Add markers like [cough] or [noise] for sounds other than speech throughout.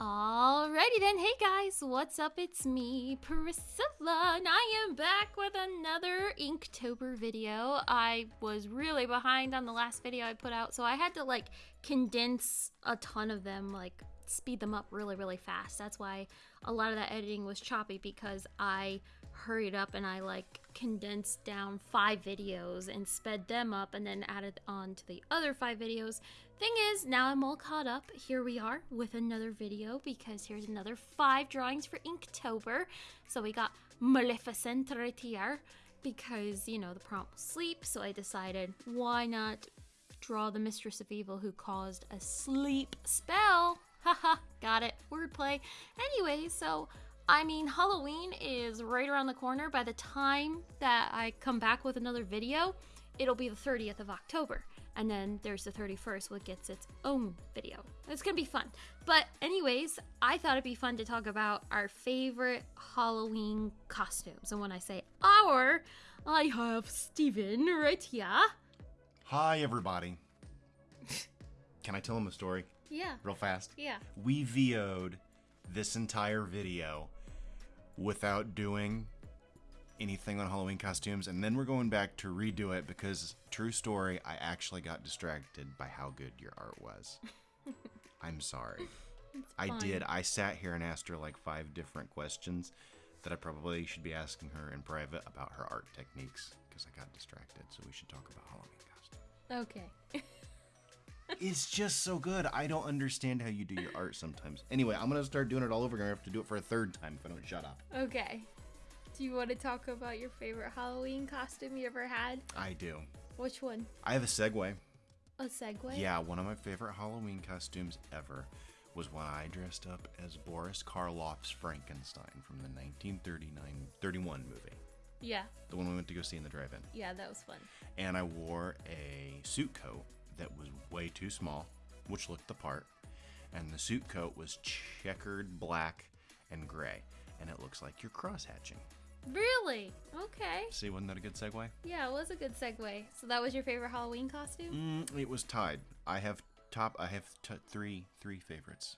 Alrighty then, hey guys, what's up? It's me, Priscilla, and I am back with another Inktober video. I was really behind on the last video I put out, so I had to like condense a ton of them, like speed them up really, really fast. That's why a lot of that editing was choppy because I hurried up and I like condensed down five videos and sped them up and then added on to the other five videos. Thing is, now I'm all caught up. Here we are with another video because here's another five drawings for Inktober. So we got Maleficent right here because, you know, the prompt was sleep. So I decided why not draw the Mistress of Evil who caused a sleep spell. Haha, got it. Wordplay. Anyway, so I mean, Halloween is right around the corner. By the time that I come back with another video, it'll be the 30th of October. And then there's the 31st, which gets its own video. It's gonna be fun. But, anyways, I thought it'd be fun to talk about our favorite Halloween costumes. And when I say our, I have Steven right here. Hi, everybody. Can I tell him a story Yeah, real fast? yeah. We VO'd this entire video without doing anything on Halloween costumes, and then we're going back to redo it because, true story, I actually got distracted by how good your art was. [laughs] I'm sorry. I did. I sat here and asked her like five different questions that I probably should be asking her in private about her art techniques because I got distracted. So we should talk about Halloween costumes. Okay. [laughs] It's just so good. I don't understand how you do your art sometimes. Anyway, I'm gonna start doing it all over again. I have to do it for a third time if I don't shut up. Okay. Do you want to talk about your favorite Halloween costume you ever had? I do. Which one? I have a segue. A Segway? Yeah, one of my favorite Halloween costumes ever was when I dressed up as Boris Karloff's Frankenstein from the 1939 31 movie, Yeah. the one we went to go see in the drive-in. Yeah, that was fun. And I wore a suit coat that was way too small, which looked the part. And the suit coat was checkered black and gray, and it looks like you're cross hatching. Really? Okay. See, wasn't that a good segue? Yeah, it was a good segue. So that was your favorite Halloween costume? Mm, it was tied. I have top. I have t- three three favorites.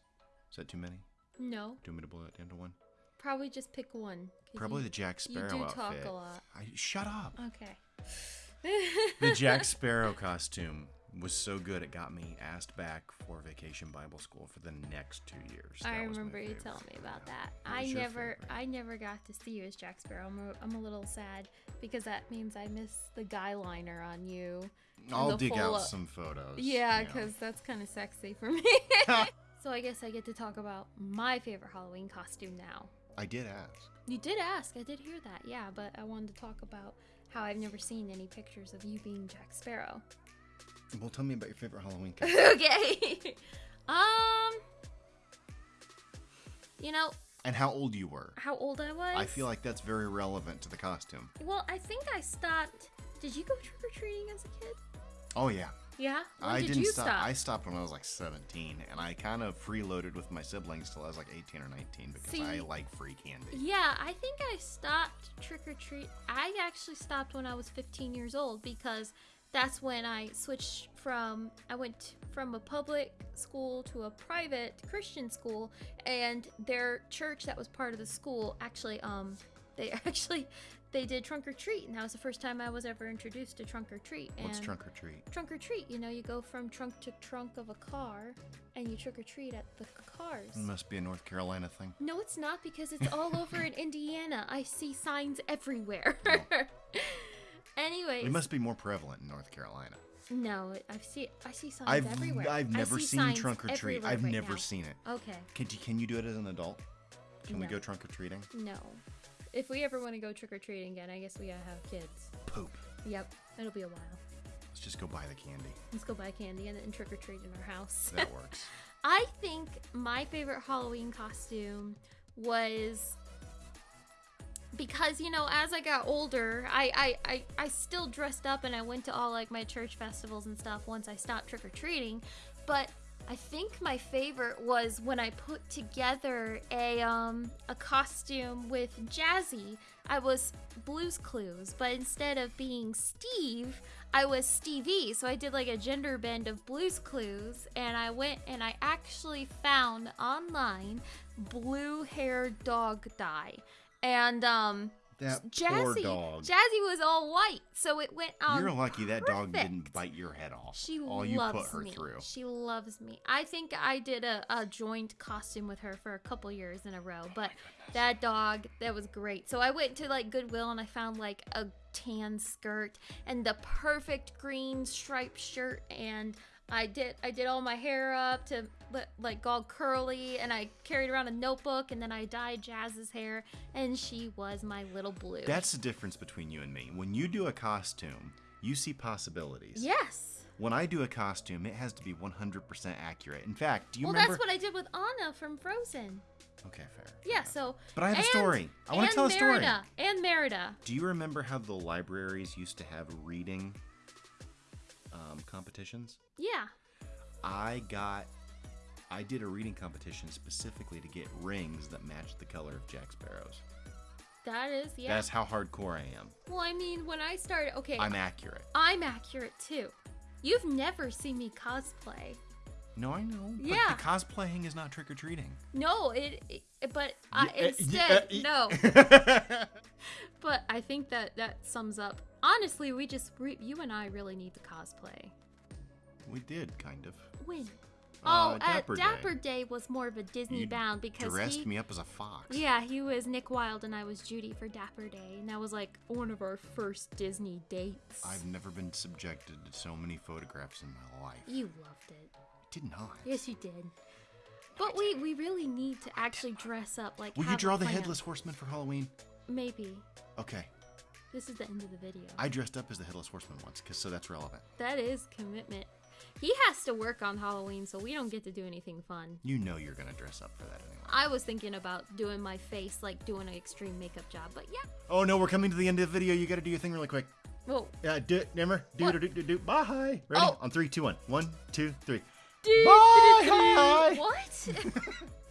Is that too many? No. Do you want me to boil it down to one? Probably just pick one. Probably you, the Jack Sparrow. you do outfit. talk a lot. I shut up. Okay. the Jack [laughs] Sparrow costume was so good it got me asked back for Vacation Bible School for the next two years. I That remember you telling me about that. What I never, favorite? I never got to see you as Jack Sparrow. I'm a, I'm a little sad because that means I missed the guy liner on you. I'll dig out up- some photos. Yeah, because that's kind of sexy for me. [laughs] [laughs] so I guess I get to talk about my favorite Halloween costume now. I did ask. You did ask, I did hear that, yeah, but I wanted to talk about how I've never seen any pictures of you being Jack Sparrow. Well, tell me about your favorite Halloween [laughs] costume. okay. um, you know and how old you were. how old I was? I feel like that's very relevant to the costume. Well, I think I stopped. Did you go trick or treating as a kid? Oh yeah. Yeah. When I did didn't you stop. stop? I stopped when I was like 17, and I kind of freeloaded with my siblings till I was like 18 or 19 because See- I like free candy. Yeah, I think I stopped trick or treat. I actually stopped when I was 15 years old because that's when I switched from I went from a public school to a private Christian school and their church that was part of the school actually um [laughs] they actually they did trunk or treat and that was the first time I was ever introduced to trunk or treat and What's trunk or treat? trunk or treat you know you go from trunk to trunk of a car and you trick or treat at the cars It must be a North Carolina thing. no, it's not because it's all over in [laughs] Indiana. I see signs everywhere. [laughs] Anyways, It must be more prevalent in North Carolina. no, I see I see signs I've everywhere. I've never see seen signs trunk or treat. everywhere I've right never now. seen it. Okay, Can you, can you do it as an adult? Can we No. go trunk or treating? no. If we ever want to go trick or treating again, I guess we gotta have kids. Poop. Yep, it'll be a while. Let's just go buy the candy. Let's go buy candy and then trick or treat in our house. That [laughs] works. I think my favorite Halloween costume was because you know as I got older, I, I I I still dressed up and I went to all like my church festivals and stuff once I stopped trick or treating, but I think my favorite was when I put together a um a costume with Jazzy. I was Blue's Clues, but instead of being Steve, I was Stevie. So I did like a gender bend of Blue's Clues, and I went and I actually found online blue hair dog dye, and um That poor Jazzy dog. Jazzy was all white, so it went on. You're lucky that dog didn't bite your head off. She All you loves put her me. through. She loves me. I think I did a, a joint costume with her for a couple years in a row, Oh but that dog, that was great. So I went to like Goodwill and I found like a tan skirt and the perfect green striped shirt and I did I did all my hair up to like all curly and I carried around a notebook and then I dyed Jazz's hair and she was my little blue. That's the difference between you and me. When you do a costume, you see possibilities. yes. When I do a costume, it has to be 100% accurate. In fact, do you Well, remember? Well, that's what I did with Anna from Frozen. Okay, fair. Yeah, so. But I have a story. I wanna and tell a story. Merida, And Merida. Do you remember how the libraries used to have reading um, competitions? Yeah. I got, I did a reading competition specifically to get rings that matched the color of Jack Sparrow's. That is, yeah. That's how hardcore I am. well, I mean, when I started, okay, I'm accurate. I'm accurate too. You've never seen me cosplay. No, I know. But Yeah. the cosplaying is not trick or treating. No, it, it but I, Yeah, uh, instead, yeah, no. uh, [laughs] But I think that that sums up. Honestly, we just, re- you and I really need to cosplay. we did, kind of. When? Uh, oh, Dapper uh, Day. Dapper Day was more of a Disney You bound because He Dressed he, me up as a fox. Yeah, he was Nick Wilde and I was Judy for Dapper Day, and that was like one of our first Disney dates. I've never been subjected to so many photographs in my life. You loved it. Did not. Yes, you did. But we we really need to actually dress up like. Will you draw the headless horseman for Halloween? Maybe. Okay. This is the end of the video. I dressed up as the headless horseman once, cause so that's relevant. that is commitment. He has to work on Halloween, so we don't get to do anything fun. You know you're gonna dress up for that anyway. I was thinking about doing my face, like doing an extreme makeup job, but yeah. Oh no, we're coming to the end of the video. You gotta do your thing really quick. Whoa. Yeah, do it, Nimmer. Do do do do do. Bye. Ready? Oh. On three, two, one. One, two, three. Bye. Bye. What? [laughs] [laughs]